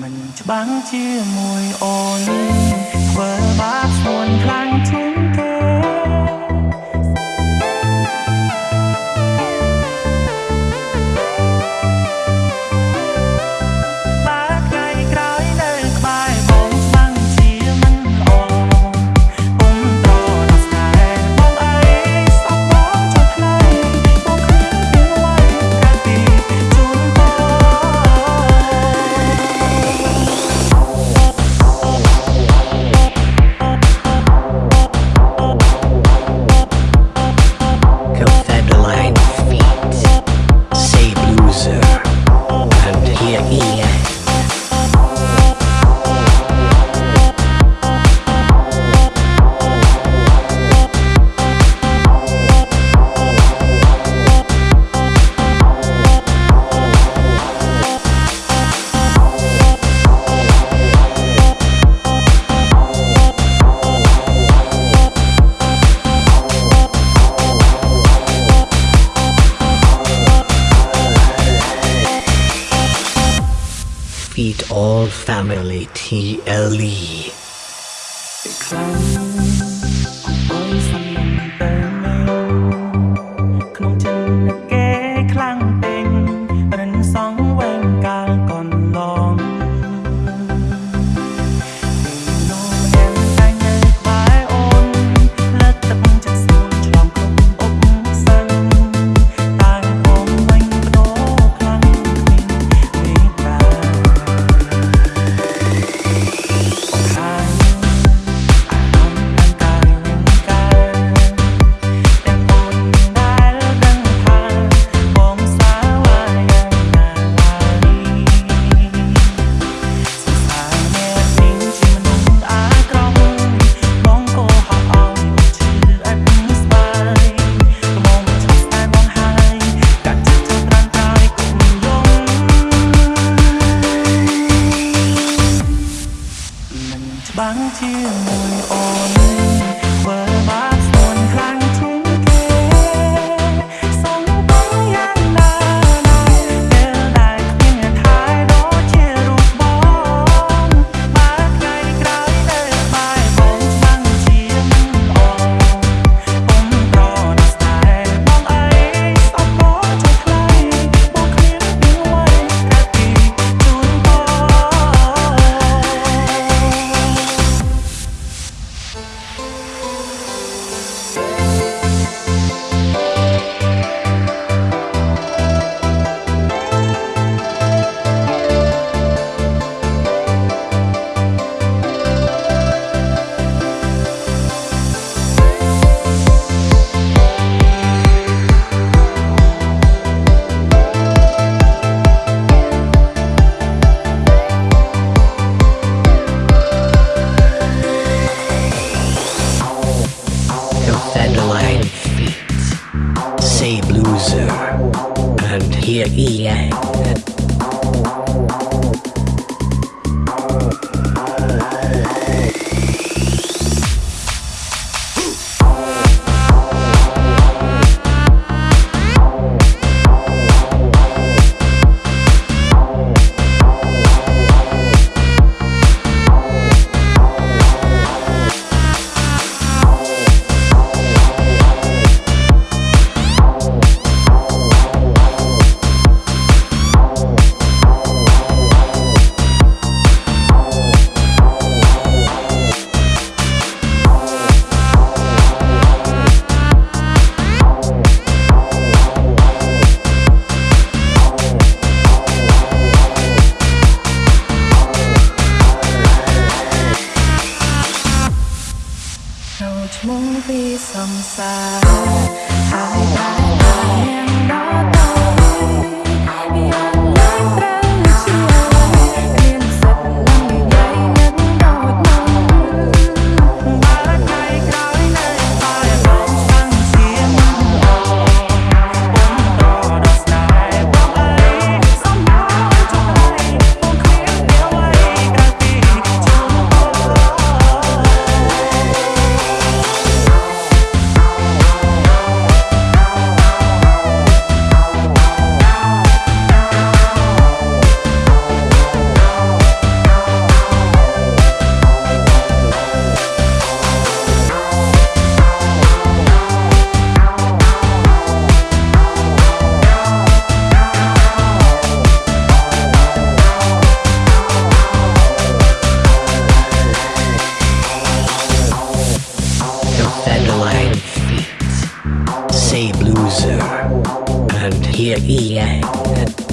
មិនច្បាំងជាមួយអូន defeat all family TLE. say blues, uh, and here he is. And here he is.